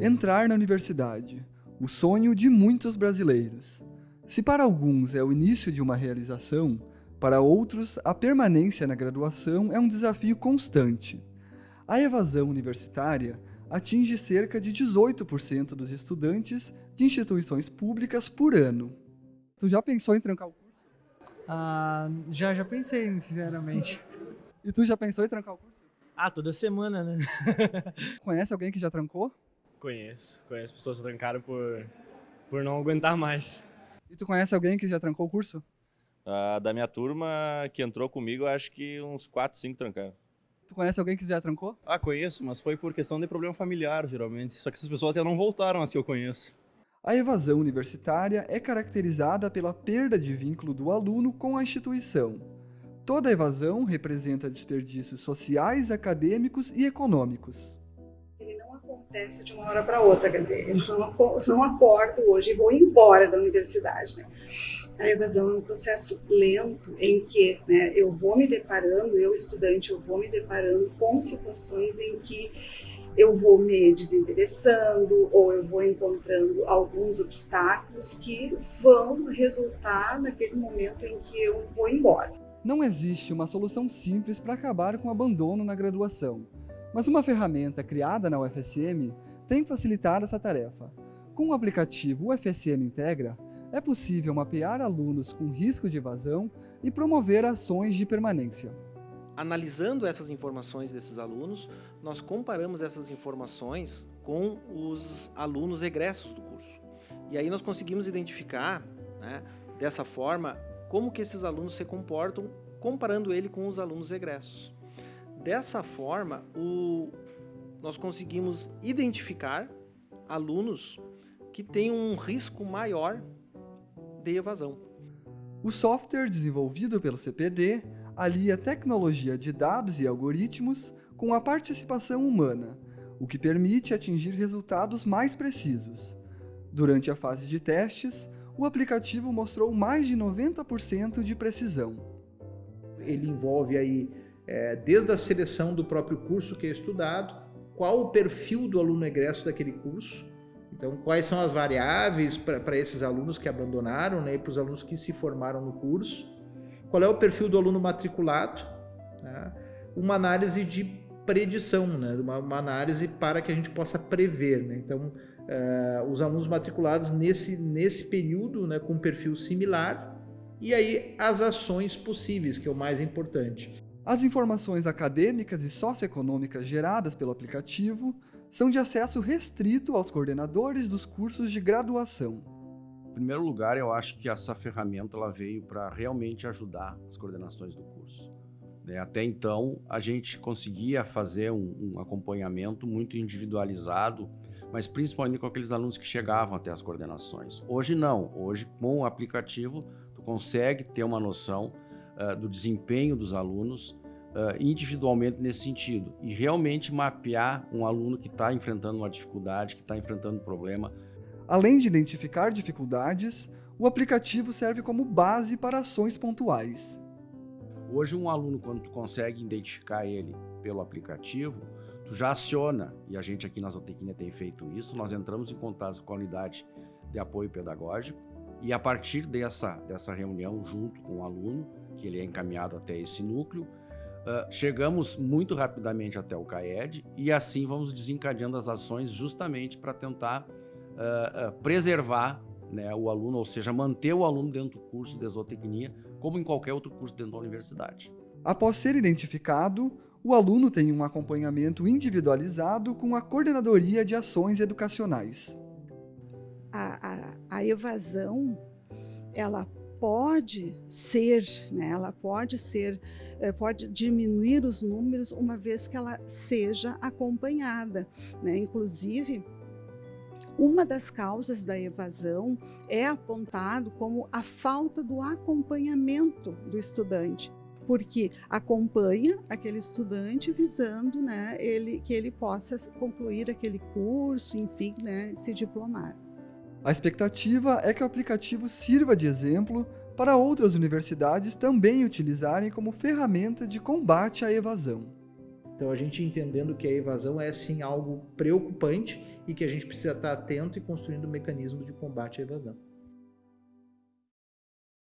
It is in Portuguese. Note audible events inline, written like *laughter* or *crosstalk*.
Entrar na universidade, o sonho de muitos brasileiros. Se para alguns é o início de uma realização, para outros, a permanência na graduação é um desafio constante. A evasão universitária atinge cerca de 18% dos estudantes de instituições públicas por ano. Tu já pensou em trancar o curso? Ah, já, já pensei, sinceramente. E tu já pensou em trancar o curso? Ah, toda semana, né? *laughs* Conhece alguém que já trancou? Conheço. Conheço pessoas que trancaram por, por não aguentar mais. E tu conhece alguém que já trancou o curso? Uh, da minha turma que entrou comigo, acho que uns 4, 5 trancaram. Tu conhece alguém que já trancou? Ah, conheço, mas foi por questão de problema familiar, geralmente. Só que essas pessoas até não voltaram as que eu conheço. A evasão universitária é caracterizada pela perda de vínculo do aluno com a instituição. Toda evasão representa desperdícios sociais, acadêmicos e econômicos acontece de uma hora para outra, quer dizer, eu não, não acordo hoje e vou embora da universidade. Né? A evasão é um processo lento em que né, eu vou me deparando, eu estudante, eu vou me deparando com situações em que eu vou me desinteressando ou eu vou encontrando alguns obstáculos que vão resultar naquele momento em que eu vou embora. Não existe uma solução simples para acabar com o abandono na graduação. Mas uma ferramenta criada na UFSM tem facilitado essa tarefa. Com o aplicativo UFSM Integra, é possível mapear alunos com risco de evasão e promover ações de permanência. Analisando essas informações desses alunos, nós comparamos essas informações com os alunos egressos do curso. E aí nós conseguimos identificar, né, dessa forma, como que esses alunos se comportam comparando ele com os alunos egressos. Dessa forma, o, nós conseguimos identificar alunos que têm um risco maior de evasão. O software desenvolvido pelo CPD alia tecnologia de dados e algoritmos com a participação humana, o que permite atingir resultados mais precisos. Durante a fase de testes, o aplicativo mostrou mais de 90% de precisão. Ele envolve aí é, desde a seleção do próprio curso que é estudado, qual o perfil do aluno egresso daquele curso, então quais são as variáveis para esses alunos que abandonaram né, e para os alunos que se formaram no curso, qual é o perfil do aluno matriculado, né, uma análise de predição, né, uma, uma, análise para que a gente possa prever. Né, então, uh, os alunos matriculados nesse, nesse período né, com perfil similar, e aí as ações possíveis, que é o mais importante. As informações acadêmicas e socioeconômicas geradas pelo aplicativo são de acesso restrito aos coordenadores dos cursos de graduação. Em primeiro lugar, eu acho que essa ferramenta ela veio para realmente ajudar as coordenações do curso. Né? Até então, a gente conseguia fazer um, um acompanhamento muito individualizado, mas principalmente com aqueles alunos que chegavam até as coordenações. Hoje não, hoje com o aplicativo, tu consegue ter uma noção uh, do desempenho dos alunos uh, individualmente nesse sentido e realmente mapear um aluno que está enfrentando uma dificuldade, que está enfrentando um problema. Além de identificar dificuldades, o aplicativo serve como base para ações pontuais. Hoje um aluno, quando tu consegue identificar ele pelo aplicativo, tu já aciona, e a gente aqui na Zootecnia tem feito isso, nós entramos em contato com a unidade de apoio pedagógico, e a partir dessa, dessa reunião junto com o aluno, que ele é encaminhado até esse núcleo. Uh, chegamos muito rapidamente até o CAED e assim vamos desencadeando as ações justamente para tentar uh, uh, preservar né, o aluno, ou seja, manter o aluno dentro do curso de zootecnia, como em qualquer outro curso dentro da universidade. Após ser identificado, o aluno tem um acompanhamento individualizado com a Coordenadoria de Ações Educacionais. A, a, a evasão, ela pode ser, né, ela pode ser, eh, pode diminuir os números uma vez que ela seja acompanhada. Né? Inclusive, uma das causas da evasão é apontado como a falta do acompanhamento do estudante porque acompanha aquele estudante visando né, ele, que ele possa concluir aquele curso, enfim, né, se diplomar. A expectativa é que o aplicativo sirva de exemplo para outras universidades também utilizarem como ferramenta de combate à evasão. Então a gente entendendo que a evasão é sim algo preocupante e que a gente precisa estar atento e construindo um mecanismo de combate à evasão.